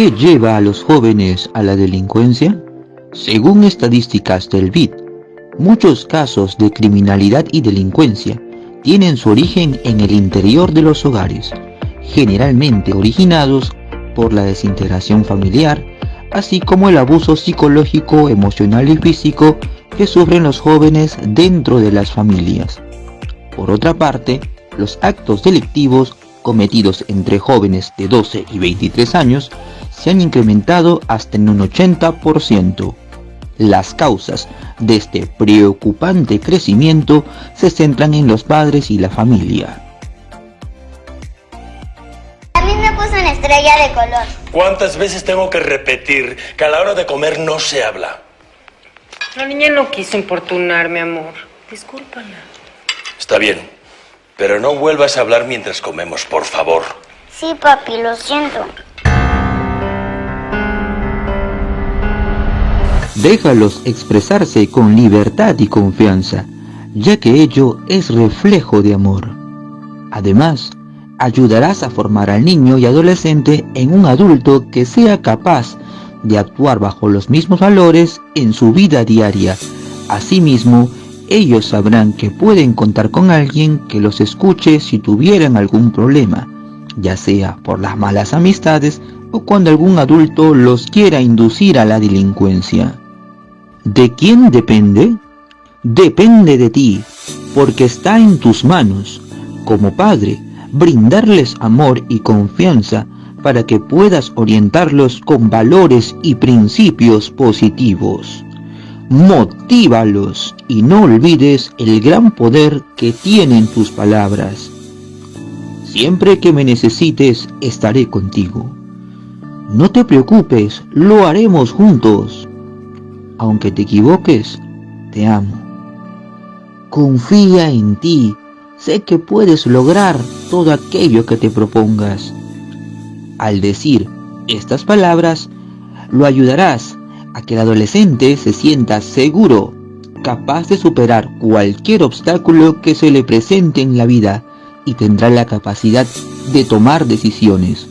¿Qué lleva a los jóvenes a la delincuencia? Según estadísticas del BID, muchos casos de criminalidad y delincuencia tienen su origen en el interior de los hogares, generalmente originados por la desintegración familiar, así como el abuso psicológico, emocional y físico que sufren los jóvenes dentro de las familias. Por otra parte, los actos delictivos cometidos entre jóvenes de 12 y 23 años se han incrementado hasta en un 80%. Las causas de este preocupante crecimiento se centran en los padres y la familia. A mí me puso una estrella de color. ¿Cuántas veces tengo que repetir que a la hora de comer no se habla? La niña no quiso importunarme, amor. Discúlpala. Está bien, pero no vuelvas a hablar mientras comemos, por favor. Sí, papi, lo siento. Déjalos expresarse con libertad y confianza, ya que ello es reflejo de amor. Además, ayudarás a formar al niño y adolescente en un adulto que sea capaz de actuar bajo los mismos valores en su vida diaria. Asimismo, ellos sabrán que pueden contar con alguien que los escuche si tuvieran algún problema, ya sea por las malas amistades o cuando algún adulto los quiera inducir a la delincuencia. ¿De quién depende? Depende de ti, porque está en tus manos, como padre, brindarles amor y confianza para que puedas orientarlos con valores y principios positivos. Motívalos y no olvides el gran poder que tienen tus palabras. Siempre que me necesites, estaré contigo. No te preocupes, lo haremos juntos aunque te equivoques, te amo. Confía en ti, sé que puedes lograr todo aquello que te propongas. Al decir estas palabras, lo ayudarás a que el adolescente se sienta seguro, capaz de superar cualquier obstáculo que se le presente en la vida y tendrá la capacidad de tomar decisiones.